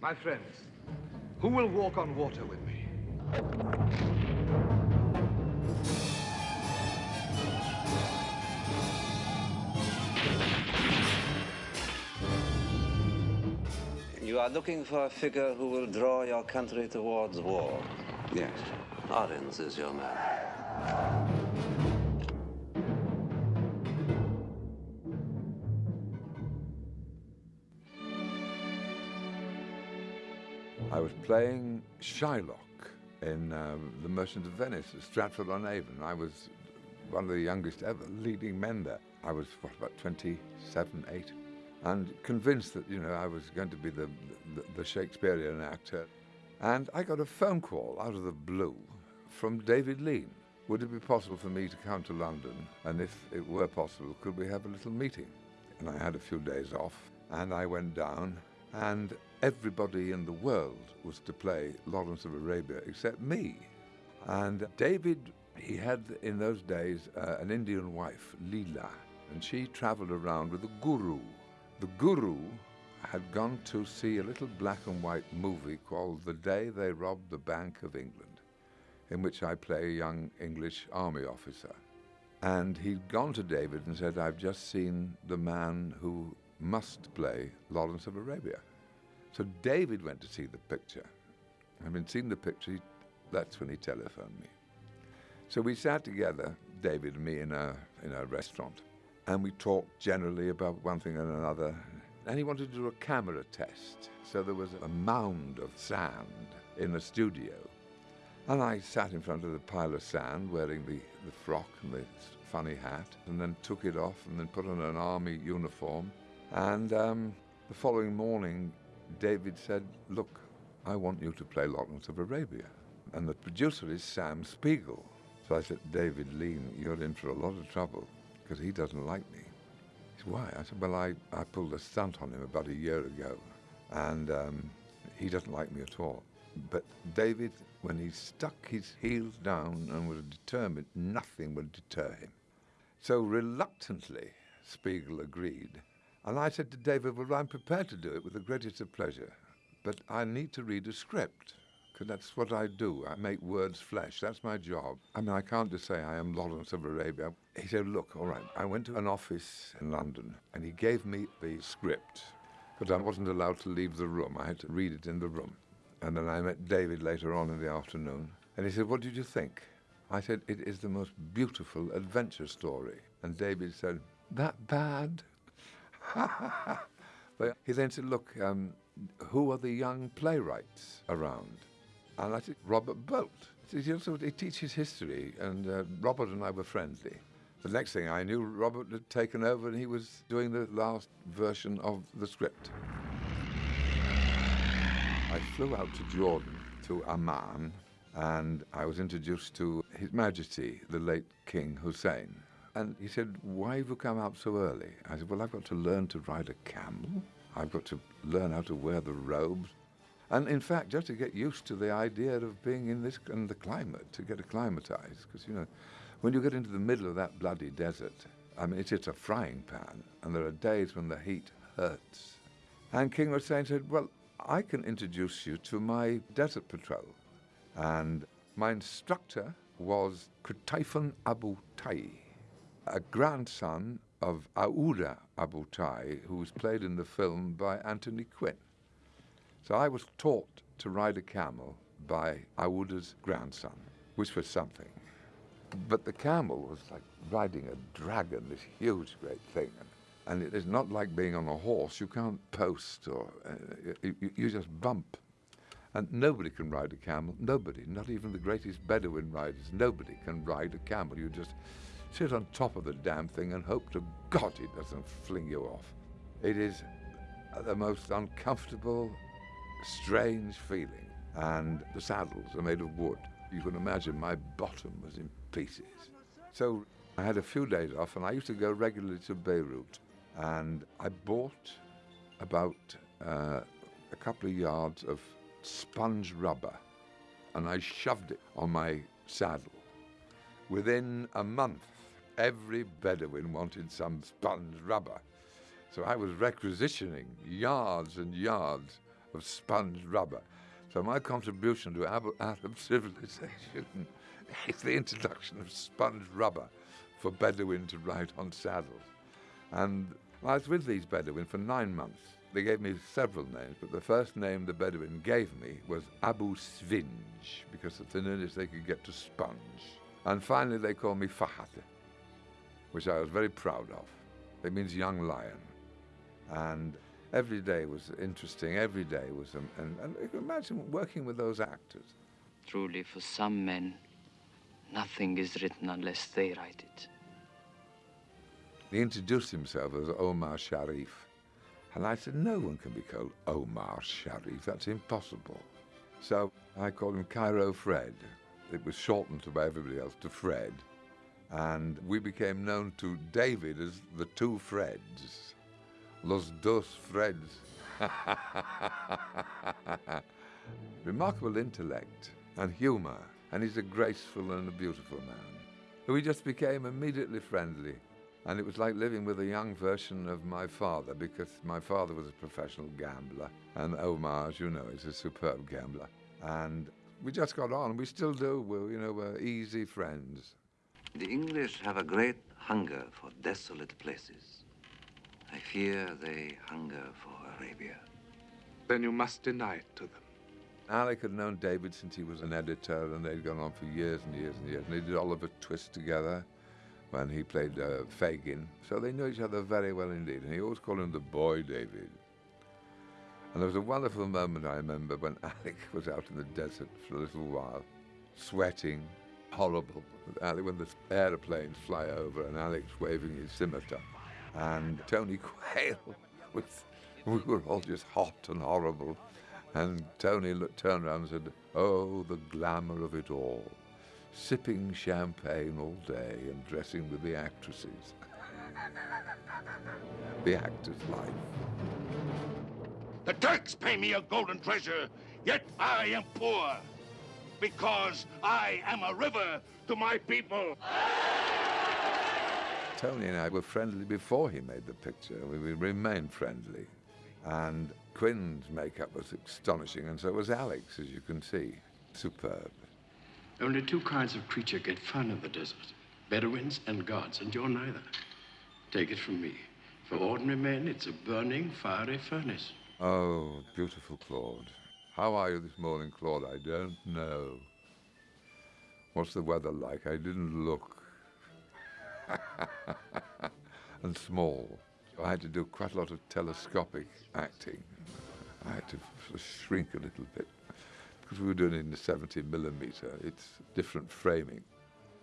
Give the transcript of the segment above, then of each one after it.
My friends, who will walk on water with me? You are looking for a figure who will draw your country towards war. Yes. Arins is your man. Was playing Shylock in um, The Merchant of Venice at Stratford-on-Avon. I was one of the youngest ever leading men there. I was, what, about 27, 8? And convinced that, you know, I was going to be the, the, the Shakespearean actor. And I got a phone call out of the blue from David Lean. Would it be possible for me to come to London? And if it were possible, could we have a little meeting? And I had a few days off, and I went down, and everybody in the world was to play Lawrence of Arabia except me. And David, he had in those days uh, an Indian wife, Leela, and she traveled around with the guru. The guru had gone to see a little black and white movie called The Day They Robbed the Bank of England, in which I play a young English army officer. And he'd gone to David and said, I've just seen the man who must play Lawrence of Arabia. So David went to see the picture. Having seen the picture, he, that's when he telephoned me. So we sat together, David and me, in a, in a restaurant, and we talked generally about one thing and another. And he wanted to do a camera test. So there was a mound of sand in the studio. And I sat in front of the pile of sand wearing the, the frock and the funny hat, and then took it off and then put on an army uniform. And um, the following morning, David said, Look, I want you to play Lawrence of Arabia. And the producer is Sam Spiegel. So I said, David Lean, you're in for a lot of trouble because he doesn't like me. He said, Why? I said, Well, I, I pulled a stunt on him about a year ago and um, he doesn't like me at all. But David, when he stuck his heels down and was determined, nothing would deter him. So reluctantly, Spiegel agreed. And I said to David, Well, I'm prepared to do it with the greatest of pleasure, but I need to read a script, because that's what I do. I make words flesh. That's my job. I mean, I can't just say I am Lawrence of Arabia. He said, Look, all right. I went to an office in London, and he gave me the script, but I wasn't allowed to leave the room. I had to read it in the room. And then I met David later on in the afternoon, and he said, What did you think? I said, It is the most beautiful adventure story. And David said, That bad? but he then said, Look, um, who are the young playwrights around? And I said, Robert Bolt. He also he teaches history, and uh, Robert and I were friendly. The next thing I knew, Robert had taken over and he was doing the last version of the script. I flew out to Jordan, to Amman, and I was introduced to His Majesty, the late King Hussein. And he said, Why have you come out so early? I said, Well, I've got to learn to ride a camel. I've got to learn how to wear the robes. And in fact, just to get used to the idea of being in this in the climate, to get acclimatized. Because, you know, when you get into the middle of that bloody desert, I mean, it's, a frying pan, and there are days when the heat hurts. And King Hussein said, Well, I can introduce you to my desert patrol. And my instructor was Qutayfun Abu Tai, a grandson of Aouda Abu Tai, who was played in the film by Anthony Quinn. So I was taught to ride a camel by Aouda's grandson, which was something. But the camel was like riding a dragon, this huge, great thing. And it is not like being on a horse. You can't post or uh, you, you just bump. And nobody can ride a camel. Nobody, not even the greatest Bedouin riders. Nobody can ride a camel. You just sit on top of the damn thing and hope to God it doesn't fling you off. It is the most uncomfortable, strange feeling. And the saddles are made of wood. You can imagine my bottom was in pieces. So I had a few days off, and I used to go regularly to Beirut. And I bought about uh, a couple of yards of sponge rubber, and I shoved it on my saddle. Within a month, every Bedouin wanted some sponge rubber. So I was requisitioning yards and yards of sponge rubber. So my contribution to Arab, civilization is the introduction of sponge rubber for Bedouin to ride on saddles. And I was with these Bedouin for nine months. They gave me several names, but the first name the Bedouin gave me was Abu Svinj, because it's the nearest they could get to sponge. And finally they called me Fahad, which I was very proud of. It means young lion. And every day was interesting, every day was, um, and, and you can imagine working with those actors. Truly, for some men, nothing is written unless they write it. He introduced himself as Omar Sharif. And I said, no one can be called Omar Sharif, that's impossible. So I called him Cairo Fred. It was shortened by everybody else to Fred. And we became known to David as the two Freds. Los dos Freds. Remarkable intellect and humour, and he's a graceful and a beautiful man. We just became immediately friendly. And it was like living with a young version of my father because my father was a professional gambler. And Omar, as you know, is a superb gambler. And we just got on. We still do. We're, you know, we're easy friends. The English have a great hunger for desolate places. I fear they hunger for Arabia. Then you must deny it to them. Alec had known David since he was an editor, and they'd gone on for years and years and years. And they did Oliver Twist together when he played uh, Fagin. So they knew each other very well indeed. And he always called him the boy David. And there was a wonderful moment I remember when Alec was out in the desert for a little while, sweating, horrible. Uh, when the aeroplanes fly over and Alec's waving his scimitar. And Tony Quayle was, we were all just hot and horrible. And Tony looked, turned around and said, Oh, the glamour of it all sipping champagne all day and dressing with the actresses. the actor's life. The Turks pay me a golden treasure, yet I am poor. Because I am a river to my people. Tony and I were friendly before he made the picture. We, we remained friendly. And Quinn's makeup was astonishing, and so was Alec's, as you can see. Superb. Only two kinds of creature get fun in the desert Bedouins and gods, and you're neither. Take it from me. For ordinary men, it's a burning, fiery furnace. Oh, beautiful Claude. How are you this morning, Claude? I don't know. What's the weather like? I didn't look. and small. I had to do quite a lot of telescopic acting. I had to shrink a little bit because we were doing it in the 70 millimeter, it's different framing.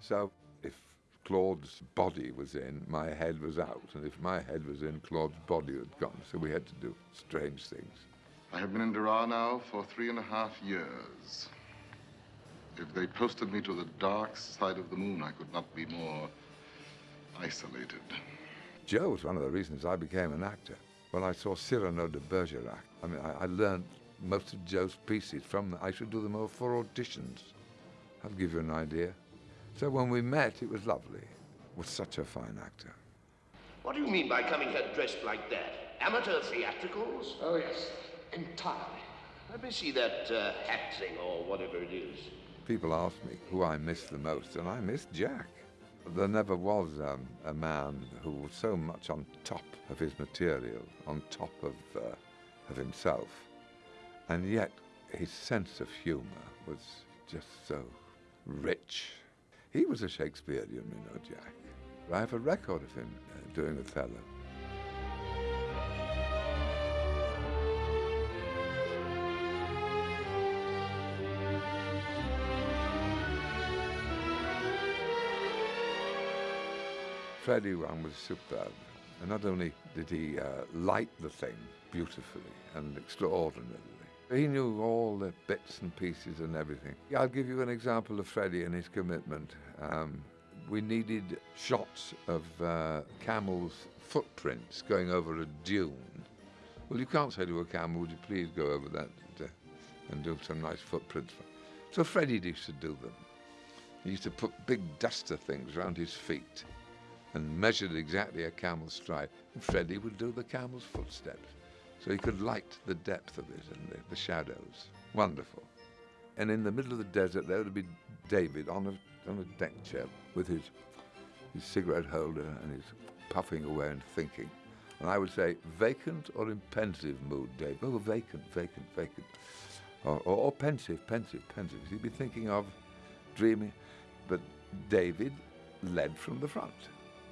So if Claude's body was in, my head was out, and if my head was in, Claude's body had gone. So we had to do strange things. I have been in Dara now for three and a half years. If they posted me to the dark side of the moon, I could not be more isolated. Joe was one of the reasons I became an actor. When I saw Cyrano de Bergerac, I mean, I, I learned most of Joe's pieces from I should do them all for auditions. I'll give you an idea. So when we met, it was lovely. Was such a fine actor. What do you mean by coming here dressed like that? Amateur theatricals? Oh, yes, entirely. Let me see that uh, hat thing or whatever it is. People ask me who I miss the most, and I miss Jack. There never was um, a man who was so much on top of his material, on top of, uh, of himself. And yet, his sense of humour was just so rich. He was a Shakespearean, you know, Jack. I have a record of him uh, doing Othello. Freddie was superb. And not only did he uh, light the thing beautifully and extraordinarily, he knew all the bits and pieces and everything. I'll give you an example of Freddie and his commitment. Um, we needed shots of uh, camels' footprints going over a dune. Well, you can't say to a camel, would you please go over that uh, and do some nice footprints? So Freddie used to do them. He used to put big duster things around his feet and measured exactly a camel's stride. And Freddie would do the camel's footsteps. So he could light the depth of it and the, the shadows. Wonderful. And in the middle of the desert, there would be David on a, on a deck chair with his, his cigarette holder and his puffing away and thinking. And I would say, vacant or in pensive mood, Dave? Oh, vacant, vacant, vacant. Or, or, or pensive, pensive, pensive. He'd be thinking of dreaming. But David led from the front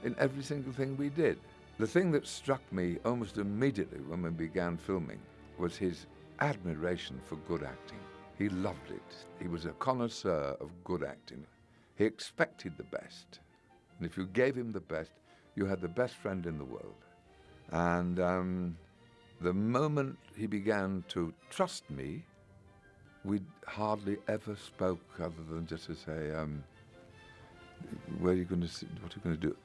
in every single thing we did. The thing that struck me almost immediately when we began filming was his admiration for good acting. He loved it. He was a connoisseur of good acting. He expected the best. And if you gave him the best, you had the best friend in the world. And um, the moment he began to trust me, we hardly ever spoke other than just to say, um, where are you going to, what are you going to do?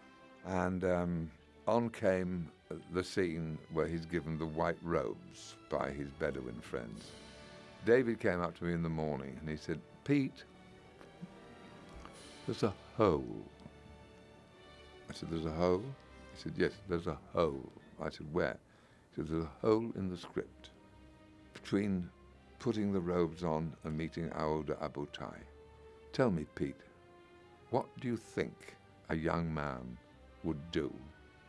And um, on came the scene where he's given the white robes by his Bedouin friends. David came up to me in the morning and he said, Pete, there's a hole. I said, there's a hole? He said, yes, there's a hole. I said, where? He said, there's a hole in the script between putting the robes on and meeting Aouda Abu Tai. Tell me, Pete, what do you think a young man would do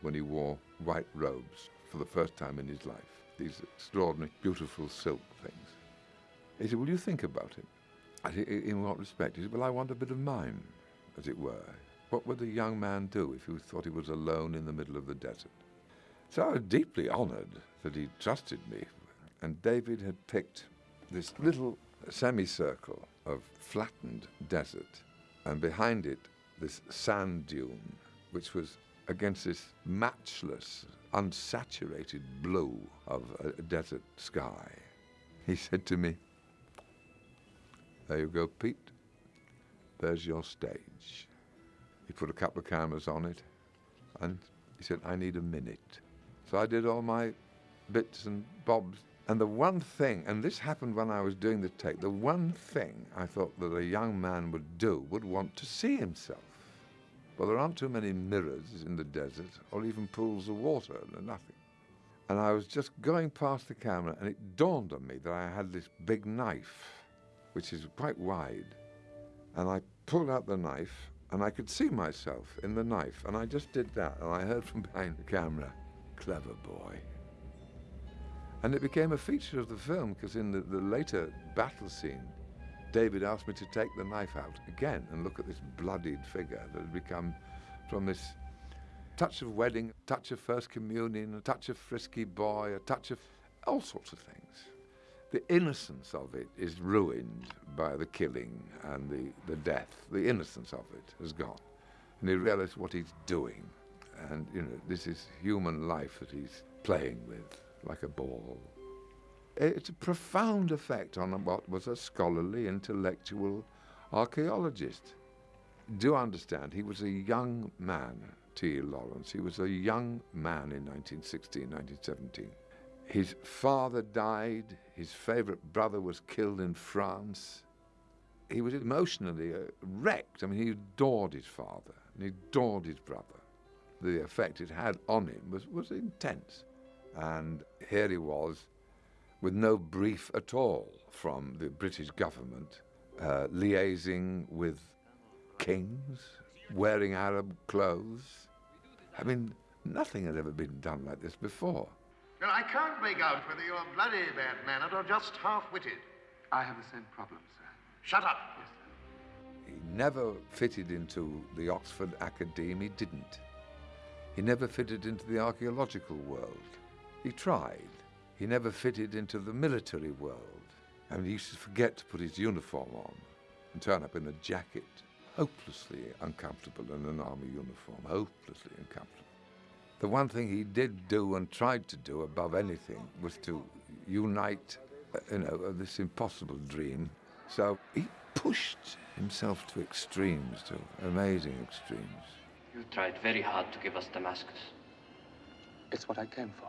when he wore white robes for the first time in his life? These extraordinary, beautiful silk things. He said, Will you think about it? I said, In what respect? He said, Well, I want a bit of mine, as it were. What would the young man do if he thought he was alone in the middle of the desert? So I was deeply honored that he trusted me. And David had picked this little semicircle of flattened desert, and behind it, this sand dune, which was against this matchless, unsaturated blue of a desert sky. He said to me, There you go, Pete. There's your stage. He put a couple of cameras on it, and he said, I need a minute. So I did all my bits and bobs. And the one thing, and this happened when I was doing the take, the one thing I thought that a young man would do would want to see himself. Well, there aren't too many mirrors in the desert or even pools of water, nothing. And I was just going past the camera and it dawned on me that I had this big knife, which is quite wide. And I pulled out the knife and I could see myself in the knife. And I just did that and I heard from behind the camera, clever boy. And it became a feature of the film because in the, the later battle scene, David asked me to take the knife out again and look at this bloodied figure that had become from this touch of wedding, touch of first communion, a touch of frisky boy, a touch of all sorts of things. The innocence of it is ruined by the killing and the, the death. The innocence of it has gone. And he realized what he's doing. And, you know, this is human life that he's playing with like a ball. It's a profound effect on what was a scholarly, intellectual archaeologist. Do understand, he was a young man, T. Lawrence. He was a young man in 1916, 1917. His father died, his favorite brother was killed in France. He was emotionally uh, wrecked. I mean, he adored his father and he adored his brother. The effect it had on him was, was intense. And here he was, with no brief at all from the British government, uh, liaising with kings, wearing Arab clothes. I mean, nothing had ever been done like this before. Well, I can't make out whether you're bloody bad-mannered or just half-witted. I have the same problem, sir. Shut up. Yes, sir. He never fitted into the Oxford Academy, he didn't. He never fitted into the archaeological world. He tried. He never fitted into the military world. I mean, he used to forget to put his uniform on and turn up in a jacket, hopelessly uncomfortable in an army uniform, hopelessly uncomfortable. The one thing he did do and tried to do above anything was to unite, uh, you know, this impossible dream. So he pushed himself to extremes, to amazing extremes. You tried very hard to give us Damascus. It's what I came for.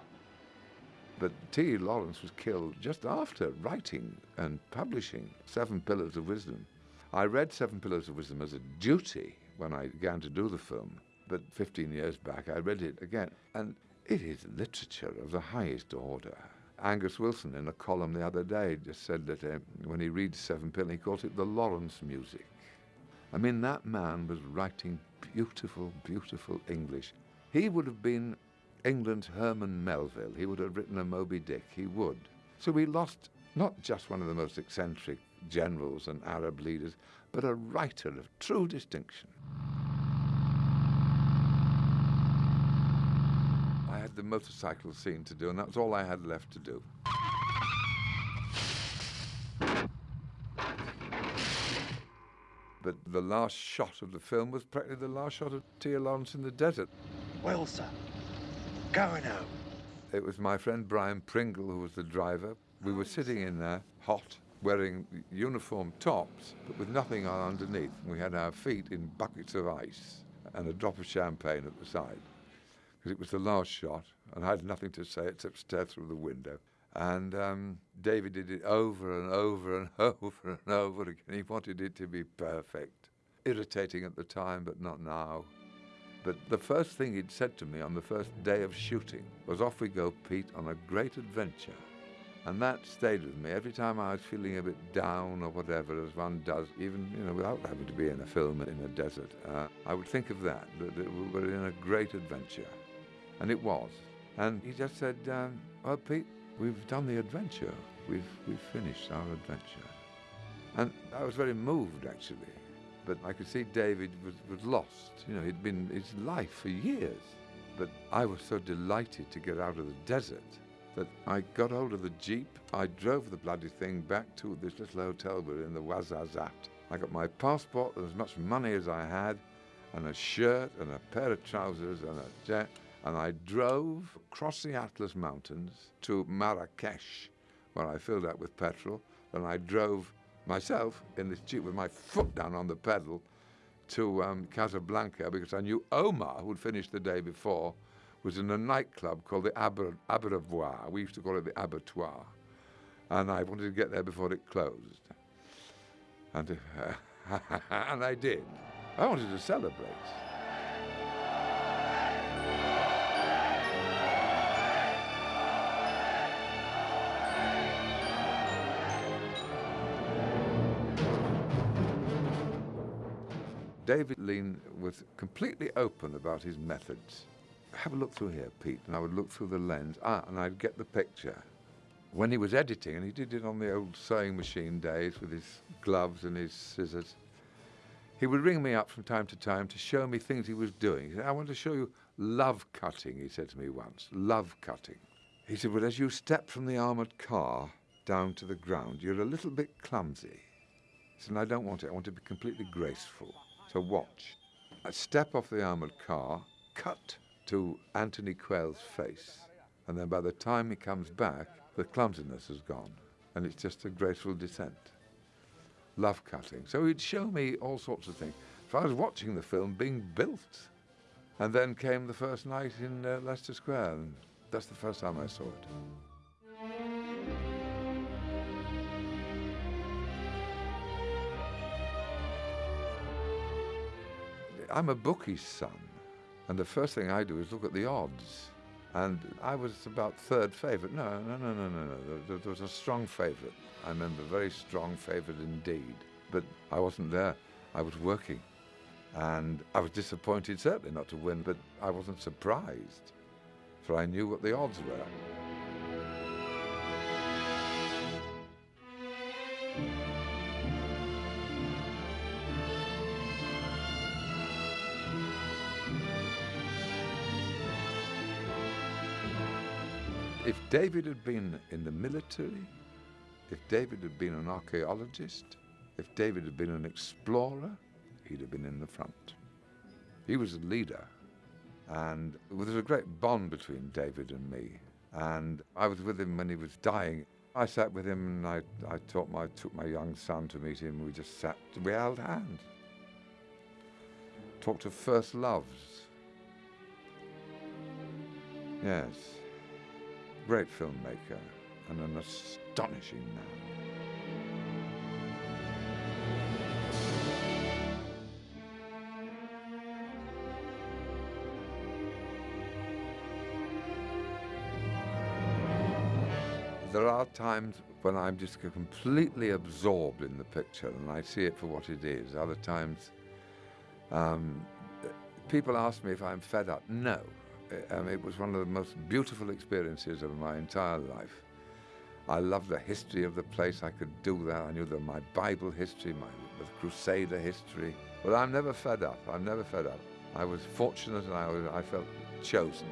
But T. Lawrence was killed just after writing and publishing Seven Pillars of Wisdom. I read Seven Pillars of Wisdom as a duty when I began to do the film, but 15 years back I read it again. And it is literature of the highest order. Angus Wilson, in a column the other day, just said that uh, when he reads Seven Pillars, he calls it the Lawrence music. I mean, that man was writing beautiful, beautiful English. He would have been England's Herman Melville. He would have written a Moby Dick. He would. So we lost not just one of the most eccentric generals and Arab leaders, but a writer of true distinction. I had the motorcycle scene to do, and that was all I had left to do. But the last shot of the film was practically the last shot of T.L. Lawrence in the desert. Well, sir, going home. It was my friend Bryan Pringle who was the driver. We were sitting in there, hot, wearing uniform tops, but with nothing on underneath. We had our feet in buckets of ice and a drop of champagne at the side. Because it was the last shot, and I had nothing to say except stare through the window. And um, David did it over and over and over and over again. He wanted it to be perfect. Irritating at the time, but not now. But the first thing he'd said to me on the first day of shooting was, Off we go, Pete, on a great adventure. And that stayed with me every time I was feeling a bit down or whatever, as one does, even you know, without having to be in a film in a desert. Uh, I would think of that, that, that we were in a great adventure. And it was. And he just said, um, Well, Pete, we've done the adventure. We've, we've finished our adventure. And I was very moved, actually. But I could see David was, was lost. You know, he'd been his life for years. But I was so delighted to get out of the desert that I got hold of the Jeep. I drove the bloody thing back to this little hotel we were in the Ouarzazate. I got my passport and as much money as I had, and a shirt and a pair of trousers and a jet, and I drove across the Atlas Mountains to Marrakesh, where I filled up with petrol. Then I drove myself in this Jeep with my foot down on the pedal to um, Casablanca because I knew Omar, who'd finished the day before, was in a nightclub called the Abattoir. We used to call it the Abattoir. And I wanted to get there before it closed. And, uh, and I did. I wanted to celebrate. David Lean was completely open about his methods. Have a look through here, Pete, and I would look through the lens, ah, and I'd get the picture. When he was editing, and he did it on the old sewing machine days with his gloves and his scissors, he would ring me up from time to time to show me things he was doing. He said, I want to show you love cutting, he said to me once. Love cutting. He said, Well, as you step from the armoured car down to the ground, you're a little bit clumsy. He said, I don't want it. I want to be completely graceful. So watch. I step off the armoured car, cut to Anthony Quayle's face, and then by the time he comes back, the clumsiness has gone, and it's just a graceful descent. Love cutting. So he'd show me all sorts of things. So I was watching the film being built, and then came the first night in uh, Leicester Square, and that's the first time I saw it. I'm a bookie's son, and the first thing I do is look at the odds. And I was about third favourite. No, no, no, no, no, no. There, there was a strong favourite. I remember, very strong favourite indeed. But I wasn't there. I was working. And I was disappointed, certainly not to win, but I wasn't surprised, for I knew what the odds were. If David had been in the military, if David had been an archaeologist, if David had been an explorer, he'd have been in the front. He was a leader, and there was a great bond between David and me. And I was with him when he was dying. I sat with him and I, I taught my, took my young son to meet him. We just sat, we held hands. Talked of first loves. Yes great filmmaker and an astonishing man. there are times when I'm just completely absorbed in the picture and I see it for what it is. Other times, um, people ask me if I'm fed up. No. Um, it was one of the most beautiful experiences of my entire life. I loved the history of the place. I could do that. I knew that my Bible history, my Crusader history. But I'm never fed up. I'm never fed up. I was fortunate and I, was, I felt chosen.